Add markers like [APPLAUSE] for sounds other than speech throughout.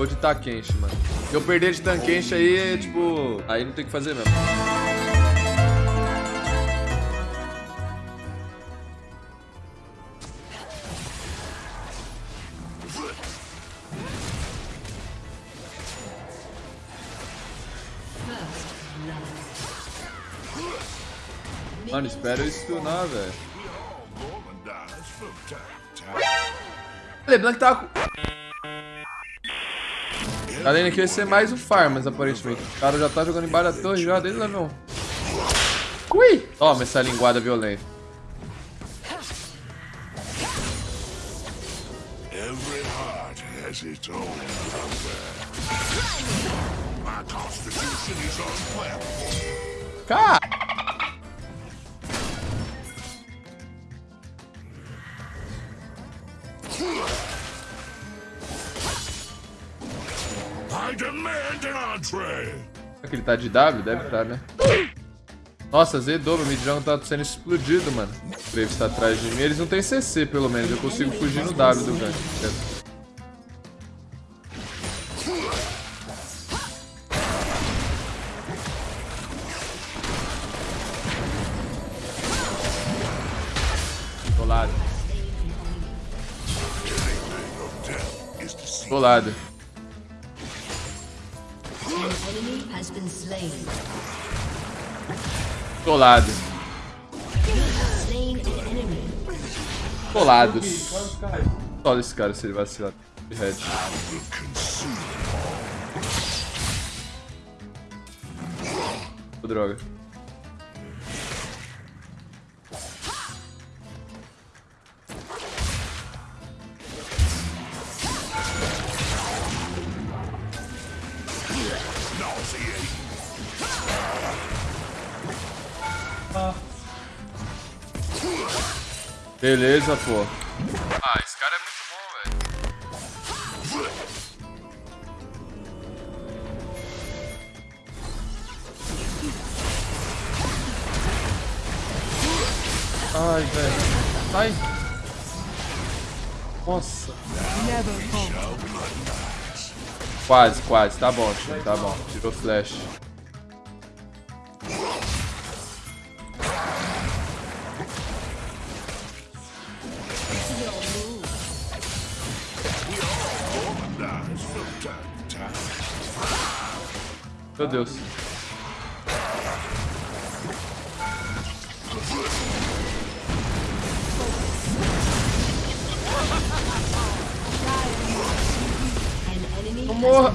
vou de Takenshi, mano. Se eu perder de Takenshi aí, tipo... Aí não tem o que fazer mesmo. Mano, espera eu stunar, velho. Lembrando que tava... Além aqui vai ser mais um farmas, aparentemente. O cara já tá jogando embaixo da torre já desde lá não. Ui! Toma essa linguada violenta. Every Será que ele tá de W? Deve estar, tá, né? Nossa, Zedou, meu midjão tá sendo explodido, mano. O Graves tá atrás de mim. Eles não tem CC, pelo menos. Eu consigo fugir no W do gank. Colado. Colado. Colado. Colados. Olha esse cara se ele vacilar. Red. Oh, droga. Beleza, pô. Ah, esse cara é muito bom, velho. Ai, velho. Ai. Nossa. Quase, quase. Tá bom, tio. Tá bom. Tirou flash. Meu Deus. Morra!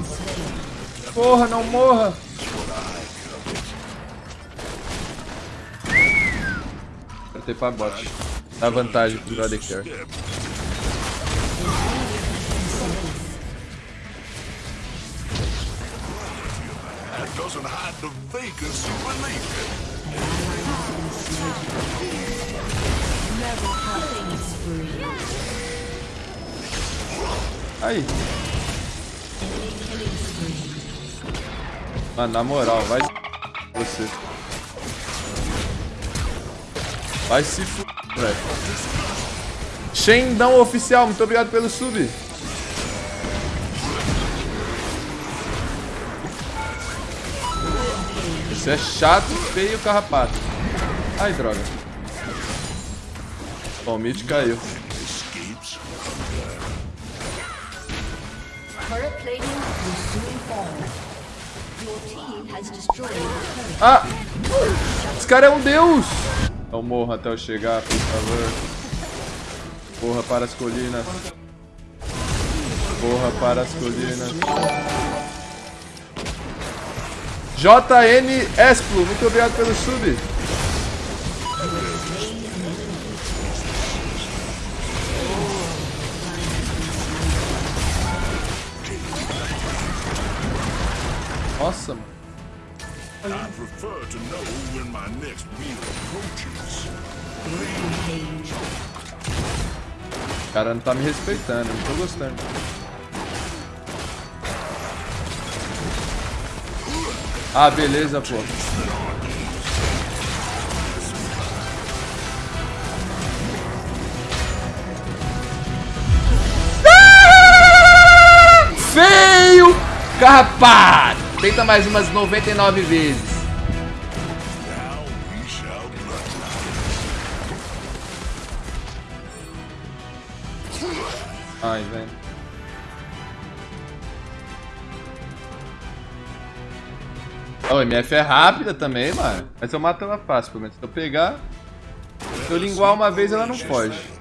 Porra, não morra! Apertei pra bot. Dá vantagem pro Brother Care. Aí. Mano, na moral, vai você. Vai se f... velho. Shendão oficial, muito obrigado pelo sub. Isso é chato, feio, carrapato. Ai, droga. Bom, o mid caiu. Ah! Esse cara é um deus! Então morra até eu chegar, por favor. Porra para as colinas. Porra para as colinas. JN Esplo, muito obrigado pelo sub. Nossa, mano. O cara não tá me respeitando, não tô gostando. Ah, beleza, pô. Feio! carrapado. Tenta mais umas 99 vezes. Ai, velho. O MF é rápida também, mano. Mas eu mato ela fácil, pelo menos. Se eu pegar... Se eu linguar uma vez, ela não foge.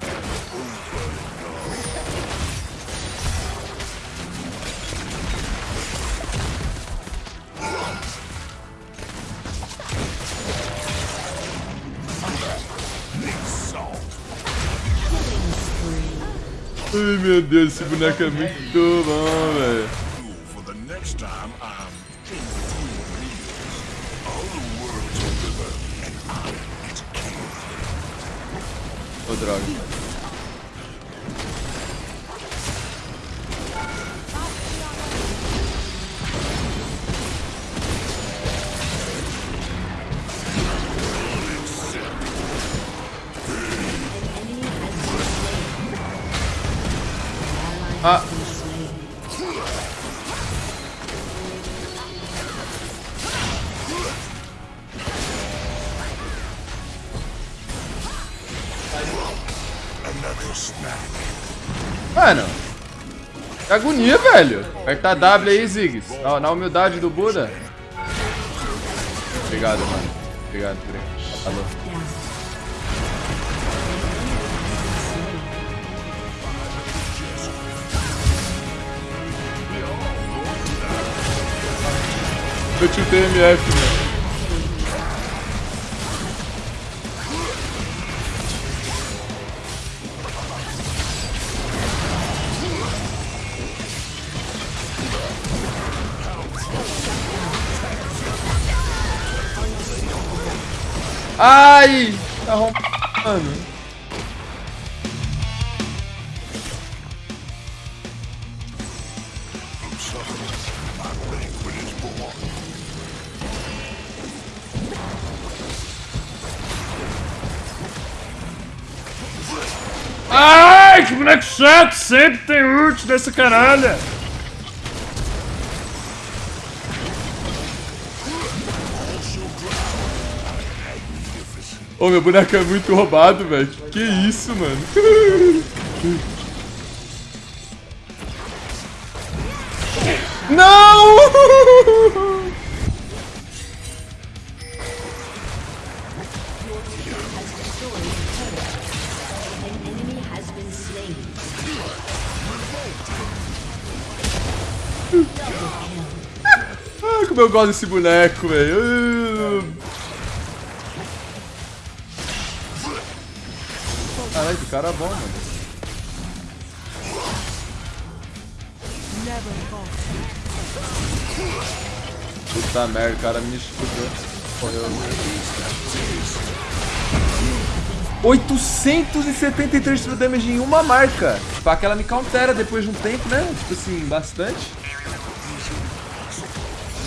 Ai meu Deus, esse boneco é muito bom, velho. Oh, droga. Ah. Mano. Que agonia, velho. Apertar W aí, Ziggs. Na, na humildade do Buda. Obrigado, mano. Obrigado por. Falou. Eu tiltei MF, mano. Ai! Tá arrombando. Ai, que boneco chato! Sempre tem ult dessa caralho! Ô, meu boneco é muito roubado, velho. Que isso, mano? [LAUGHS] Ah, como eu gosto desse boneco, velho. Caralho, que cara bom, mano. Puta merda, o cara me escudou. Morreu. 873 de damage em uma marca. Pra que ela me countera depois de um tempo, né? Tipo assim, bastante.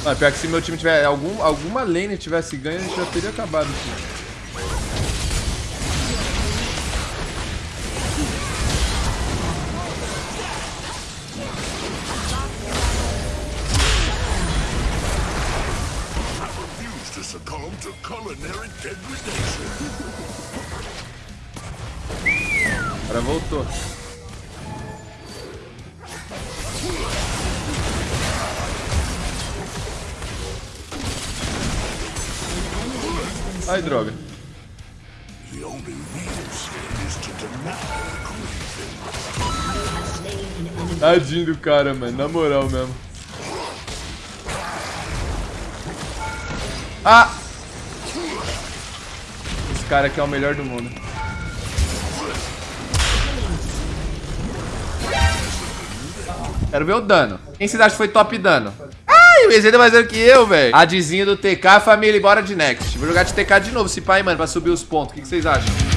Mas pior que se meu time tiver algum, alguma lane tivesse ganho, a gente já teria acabado aqui. succumb to culinary degradation. Agora voltou. Ai, droga. Tadinho do cara, mano. Na moral mesmo. Ah! Esse cara aqui é o melhor do mundo. Quero ver o dano. Quem vocês acham que foi top dano? Ai, o EZ mais dano que eu, velho. Adzinho do TK, família, bora de next. Vou jogar de TK de novo, se pai, mano, pra subir os pontos. O que vocês acham?